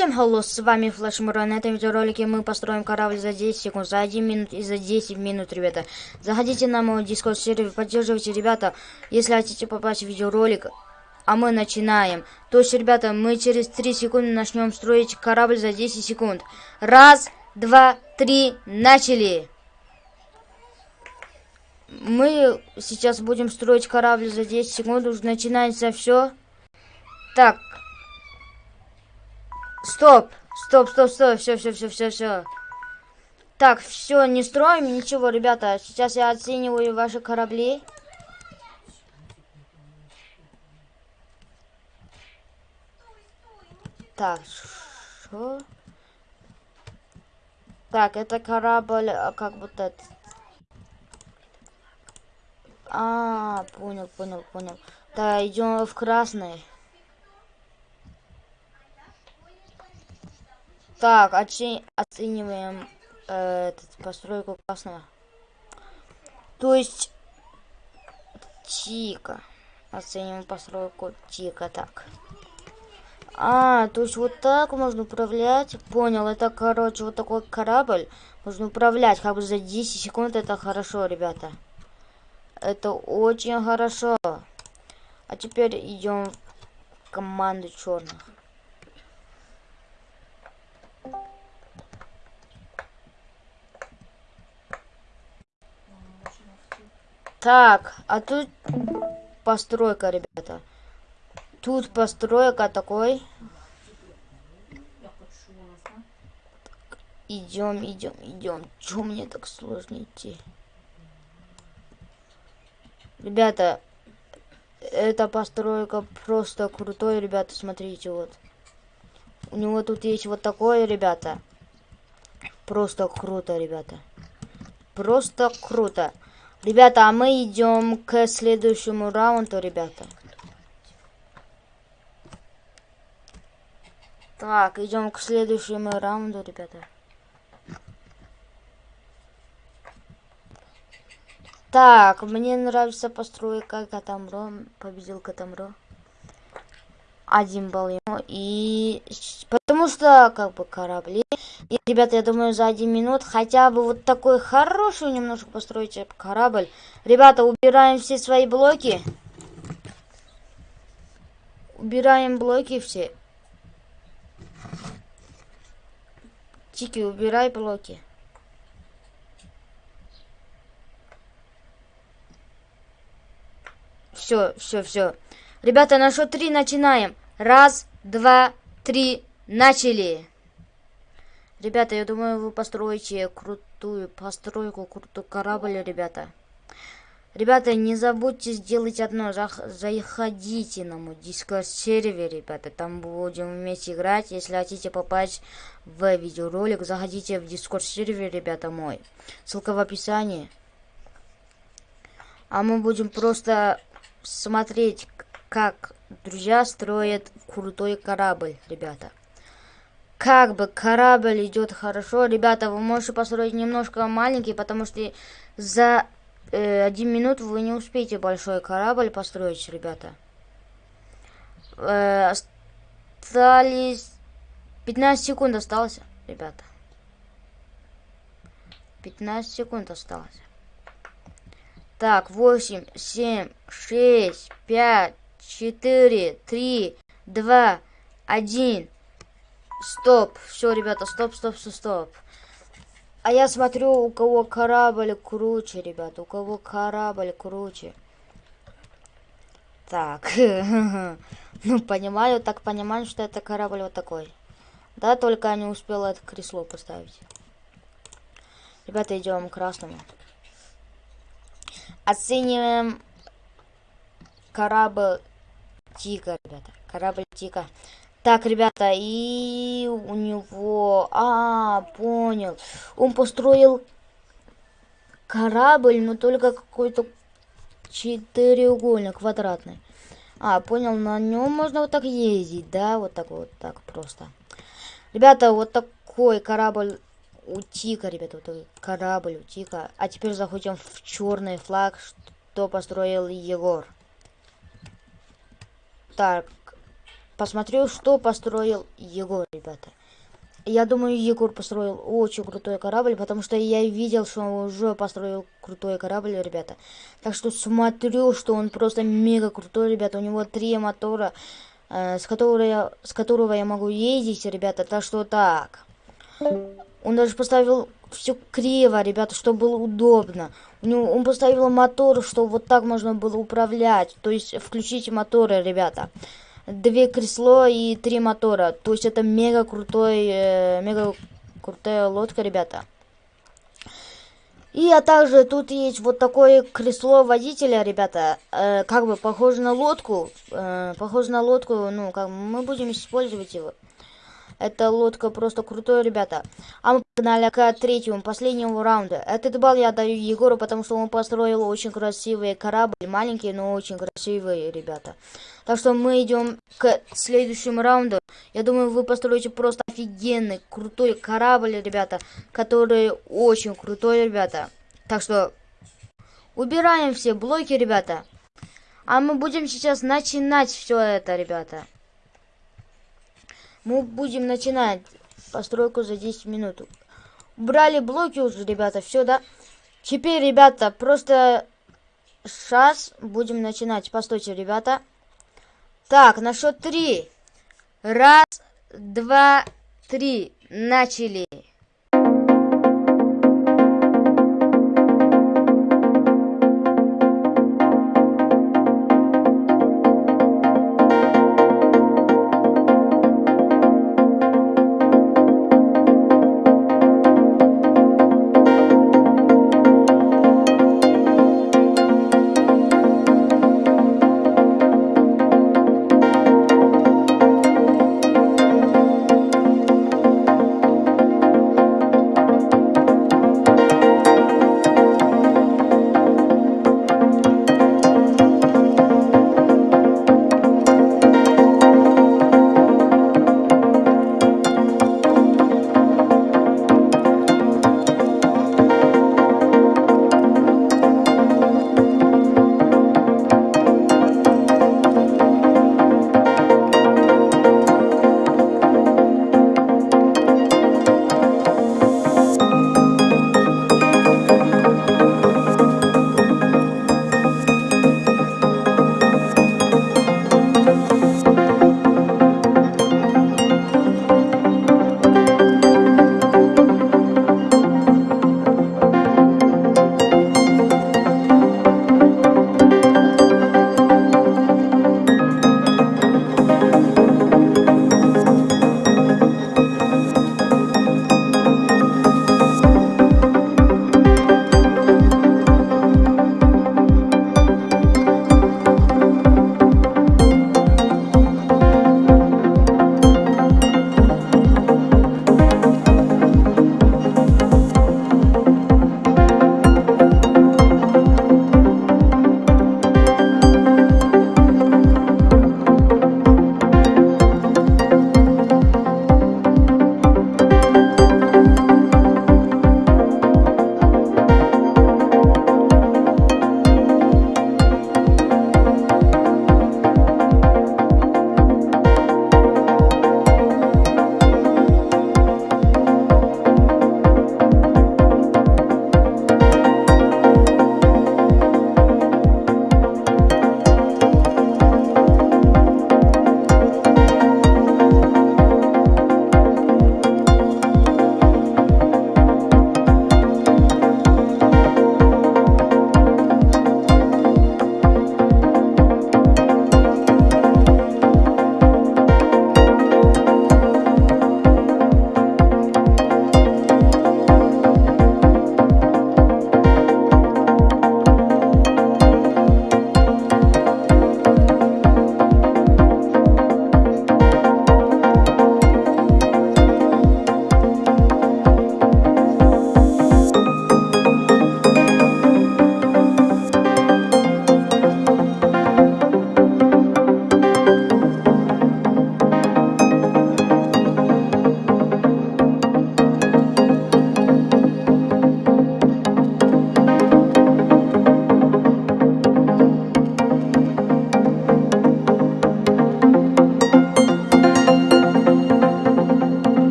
Всем hello, с вами Флэш Мура. На этом видеоролике мы построим корабль за 10 секунд, за 1 минут и за 10 минут, ребята. Заходите на мой дискорд сервер, поддерживайте, ребята, если хотите попасть в видеоролик. А мы начинаем. То есть, ребята, мы через 3 секунды начнем строить корабль за 10 секунд. Раз, два, три, начали! Мы сейчас будем строить корабль за 10 секунд, уже начинается все. Так, Стоп! Стоп, стоп, стоп, все, все, все, все, все. Так, все, не строим ничего, ребята. Сейчас я оцениваю ваши корабли. Так, что? Так, это корабль, а, как будто... Это... А, понял, понял, понял. Да, идем в красный. Так, оцени оцениваем э, этот, постройку красного. То есть Тика. Оцениваем постройку Тика. Так. А, то есть вот так можно управлять. Понял, это, короче, вот такой корабль. Можно управлять как бы за 10 секунд. Это хорошо, ребята. Это очень хорошо. А теперь идем в команду черных. Так, а тут постройка, ребята. Тут постройка такой. Идем, идем, идем. Чё мне так сложно идти? Ребята, эта постройка просто крутой, ребята, смотрите, вот. У него тут есть вот такое, ребята. Просто круто, ребята. Просто круто. Ребята, а мы идем к следующему раунду, ребята. Так, идем к следующему раунду, ребята. Так, мне нравится постройка Катамро. Победил Катамро. Один балл ему. И потому что, как бы, корабли и, ребята, я думаю, за один минут хотя бы вот такой хороший немножко построить корабль. Ребята, убираем все свои блоки. Убираем блоки все. Тики, убирай блоки. Все, все, все. Ребята, на счет три начинаем. Раз, два, три, начали. Ребята, я думаю, вы построите крутую постройку, крутой корабль, ребята. Ребята, не забудьте сделать одно. Заходите на мой дискорд сервер, ребята. Там будем вместе играть. Если хотите попасть в видеоролик, заходите в дискорд сервер, ребята, мой. Ссылка в описании. А мы будем просто смотреть, как друзья строят крутой корабль, ребята как бы корабль идет хорошо. Ребята, вы можете построить немножко маленький, потому что за э, один минут вы не успеете большой корабль построить, ребята. Э, остались... 15 секунд осталось, ребята. 15 секунд осталось. Так, 8, 7, 6, 5, 4, 3, 2, 1. Стоп. Все, ребята, стоп, стоп, стоп, стоп. А я смотрю, у кого корабль круче, ребята. У кого корабль круче. Так. ну, понимаю, так понимаю, что это корабль вот такой. Да, только я не успел это кресло поставить. Ребята, идем к красному. Оцениваем корабль Тика, ребята. Корабль Тика. Так, ребята, и у него... А, понял. Он построил корабль, но только какой-то четыреугольник квадратный. А, понял, на нем можно вот так ездить, да? Вот так вот, так просто. Ребята, вот такой корабль у Тика, ребята, вот такой корабль у Тика. А теперь заходим в черный флаг, что построил Егор. Так, посмотрю, что построил Егор, ребята. Я думаю, Егор построил очень крутой корабль, потому что я видел, что он уже построил крутой корабль, ребята. Так что смотрю, что он просто мега крутой, ребята. У него три мотора, э, с, которого я, с которого я могу ездить, ребята. Так что так. Он даже поставил все криво, ребята, чтобы было удобно. У него, он поставил мотор, чтобы вот так можно было управлять. То есть включить моторы, ребята две кресло и три мотора. То есть это мега крутой, э, мега крутая лодка, ребята. И а также тут есть вот такое кресло водителя, ребята, э, как бы похоже на лодку, э, похоже на лодку, ну, как мы будем использовать его. Эта лодка просто крутой, ребята. А мы погнали к третьему, последнему раунду. Этот балл я даю Егору, потому что он построил очень красивый корабль. Маленький, но очень красивый, ребята. Так что мы идем к следующему раунду. Я думаю, вы построите просто офигенный, крутой корабль, ребята. Который очень крутой, ребята. Так что убираем все блоки, ребята. А мы будем сейчас начинать все это, ребята. Мы будем начинать постройку за 10 минут. Брали блоки уже, ребята, все, да? Теперь, ребята, просто сейчас будем начинать. Постойте, ребята. Так, на счет три. Раз, два, три. Начали.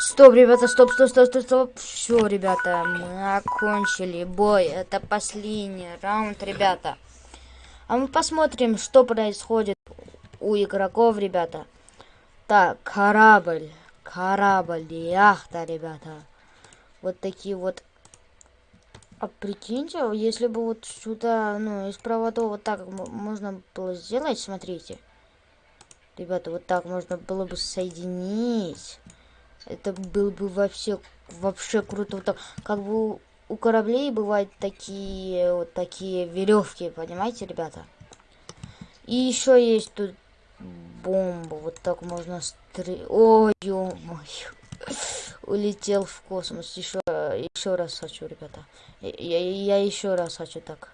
Стоп, ребята, стоп, стоп, стоп, стоп, стоп. Все, ребята, мы окончили бой. Это последний раунд, ребята. А мы посмотрим, что происходит у игроков, ребята. Так, корабль, корабль, яхта, ребята. Вот такие вот. А прикиньте, если бы вот сюда, ну, из проводов вот так можно было сделать, смотрите. Ребята, вот так можно было бы соединить. Это было бы вообще, вообще круто. Вот так, как бы у кораблей бывают такие вот такие веревки, понимаете, ребята? И еще есть тут бомба. Вот так можно стрелять. Ой, ё Улетел в космос. Еще, еще раз хочу, ребята. Я, я, еще раз хочу так.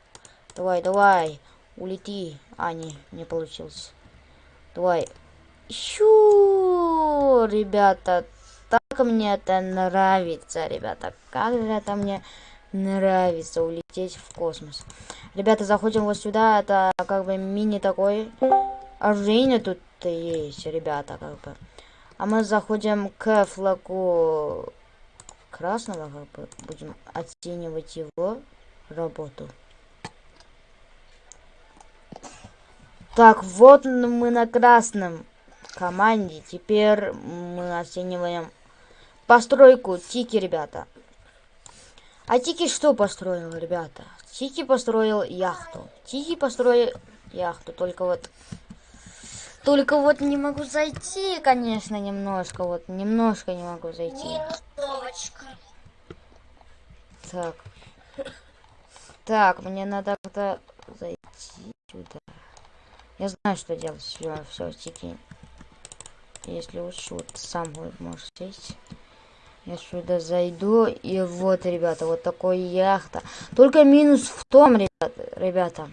Давай, давай. Улети. А, не, не получилось. Давай. Щу, ребята, так мне это нравится, ребята. Как же это мне нравится улететь в космос. Ребята, заходим вот сюда. Это как бы мини такой. Оружие тут есть, ребята, как бы. А мы заходим к флагу красного, как бы будем оценивать его работу. Так, вот мы на красном команде. Теперь мы оцениваем постройку Тики, ребята. А Тики что построил, ребята? Тики построил яхту. Тики построил яхту, только вот... Только вот не могу зайти, конечно, немножко. Вот, немножко не могу зайти. Так. Так, мне надо как-то зайти сюда. Я знаю, что делать. Все, все, Тики. Если лучше, вот сам можешь сесть. Я сюда зайду, и вот, ребята, вот такой яхта. Только минус в том, ребята, ребята,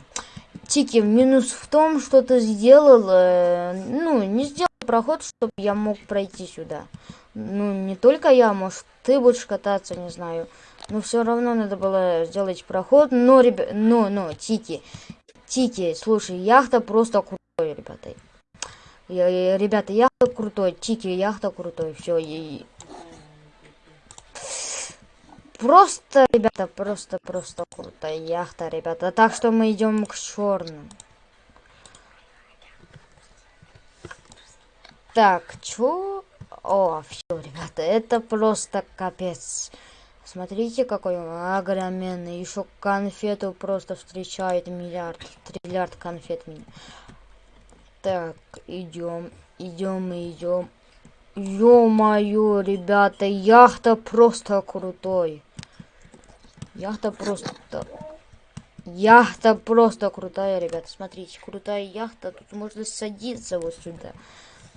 Тики, минус в том, что ты сделал, э, ну, не сделал проход, чтобы я мог пройти сюда. Ну, не только я, может, ты будешь кататься, не знаю. Но все равно надо было сделать проход. Но, ребят, но, но, Тики, Тики, слушай, яхта просто крутой, ребята. Я, я, ребята, яхта крутой, Тики, яхта крутой, все, и Просто, ребята, просто, просто крутая яхта, ребята. Так что мы идем к черным. Так, чё? О, все, ребята, это просто капец. Смотрите, какой огроменный. Еще конфету просто встречает миллиард, триллиард конфет меня. Так, идем, идем, идем. Ё-моё, ребята, яхта просто крутой. Яхта просто... Яхта просто крутая, ребята. Смотрите, крутая яхта. Тут можно садиться вот сюда.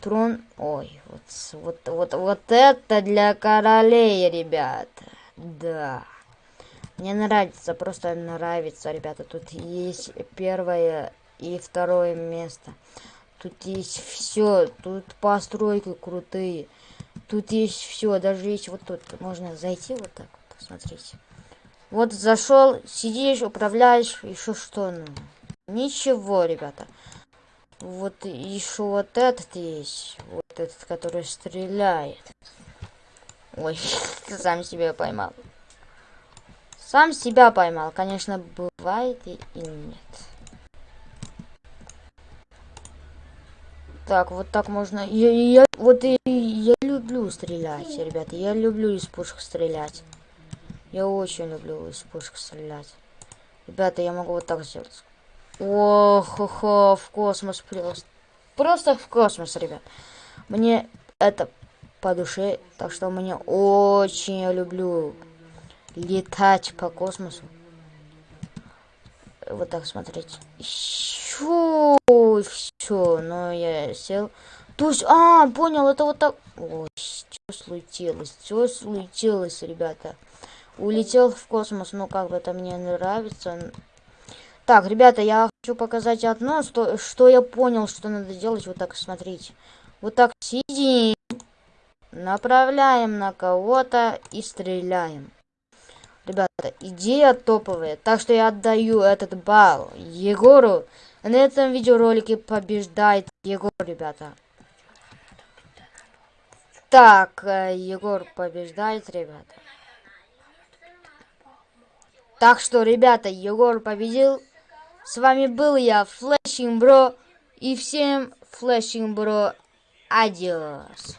Трон... Ой, вот, вот, вот, вот это для королей, ребята. Да. Мне нравится, просто нравится, ребята. Тут есть первое и второе место. Тут есть все. Тут постройки крутые. Тут есть все. Даже есть вот тут. Можно зайти вот так вот. Смотрите. Вот зашел, сидишь, управляешь, еще что? Ну, ничего, ребята. Вот еще вот этот есть. Вот этот, который стреляет. Ой, сам себя поймал. Сам себя поймал. Конечно, бывает и, и нет. Так, вот так можно. Я, я вот и я люблю стрелять, ребята. Я люблю из пушек стрелять. Я очень люблю из пушек стрелять. Ребята, я могу вот так сделать. Ох-хо-хо, в космос просто. Просто в космос, ребят. Мне это по душе, так что мне очень я люблю летать по космосу. Вот так смотреть. Щу, все, но я сел. То есть, а, понял, это вот так. Ой, что случилось? Что случилось, ребята? Улетел в космос. Ну, как бы это мне нравится. Так, ребята, я хочу показать одно, что, что я понял, что надо делать. Вот так, смотрите. Вот так сидим, направляем на кого-то и стреляем. Ребята, идея топовая. Так что я отдаю этот балл Егору. На этом видеоролике побеждает Егор, ребята. Так, э, Егор побеждает, ребята. Так что, ребята, Егор победил. С вами был я, Флэшинг Бро. И всем Флэшинг Бро. Adiós.